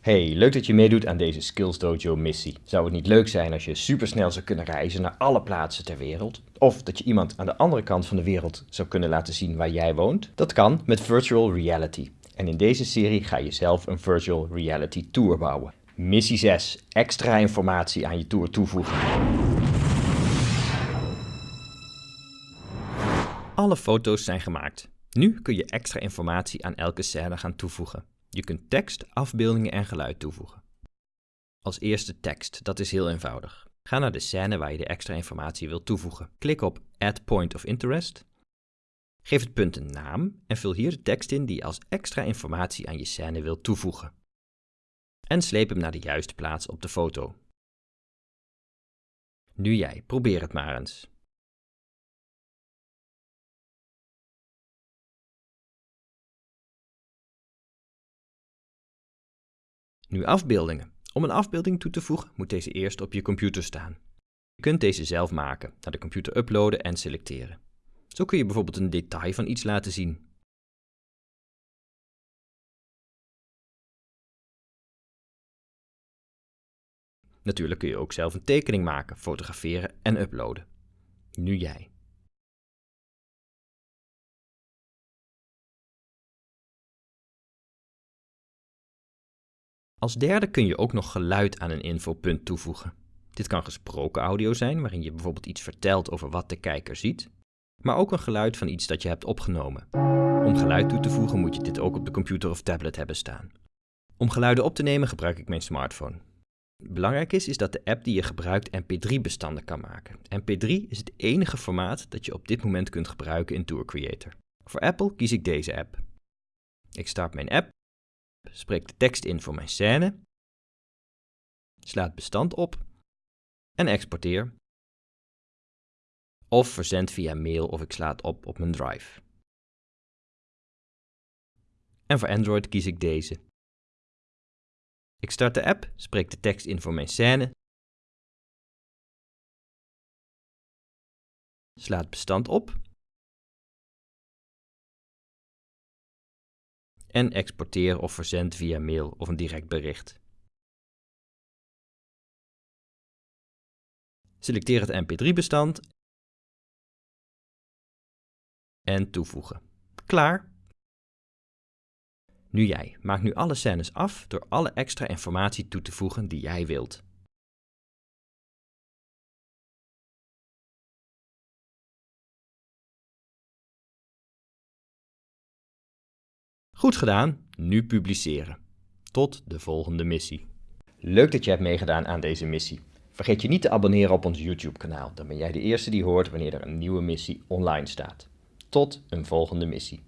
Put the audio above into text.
Hey, leuk dat je meedoet aan deze Skills Dojo missie. Zou het niet leuk zijn als je supersnel zou kunnen reizen naar alle plaatsen ter wereld? Of dat je iemand aan de andere kant van de wereld zou kunnen laten zien waar jij woont? Dat kan met virtual reality. En in deze serie ga je zelf een virtual reality tour bouwen. Missie 6. Extra informatie aan je tour toevoegen. Alle foto's zijn gemaakt. Nu kun je extra informatie aan elke scène gaan toevoegen. Je kunt tekst, afbeeldingen en geluid toevoegen. Als eerste tekst, dat is heel eenvoudig. Ga naar de scène waar je de extra informatie wilt toevoegen. Klik op Add Point of Interest. Geef het punt een naam en vul hier de tekst in die je als extra informatie aan je scène wilt toevoegen. En sleep hem naar de juiste plaats op de foto. Nu jij, probeer het maar eens. Nu afbeeldingen. Om een afbeelding toe te voegen moet deze eerst op je computer staan. Je kunt deze zelf maken, naar de computer uploaden en selecteren. Zo kun je bijvoorbeeld een detail van iets laten zien. Natuurlijk kun je ook zelf een tekening maken, fotograferen en uploaden. Nu jij. Als derde kun je ook nog geluid aan een infopunt toevoegen. Dit kan gesproken audio zijn, waarin je bijvoorbeeld iets vertelt over wat de kijker ziet, maar ook een geluid van iets dat je hebt opgenomen. Om geluid toe te voegen moet je dit ook op de computer of tablet hebben staan. Om geluiden op te nemen gebruik ik mijn smartphone. Belangrijk is, is dat de app die je gebruikt mp3-bestanden kan maken. mp3 is het enige formaat dat je op dit moment kunt gebruiken in Tour Creator. Voor Apple kies ik deze app. Ik start mijn app spreek de tekst in voor mijn scène, sla het bestand op en exporteer. Of verzend via mail of ik sla het op op mijn drive. En voor Android kies ik deze. Ik start de app, spreek de tekst in voor mijn scène, sla het bestand op en exporteer of verzend via mail of een direct bericht. Selecteer het mp3-bestand en toevoegen. Klaar! Nu jij. Maak nu alle scènes af door alle extra informatie toe te voegen die jij wilt. Goed gedaan, nu publiceren. Tot de volgende missie. Leuk dat je hebt meegedaan aan deze missie. Vergeet je niet te abonneren op ons YouTube kanaal, dan ben jij de eerste die hoort wanneer er een nieuwe missie online staat. Tot een volgende missie.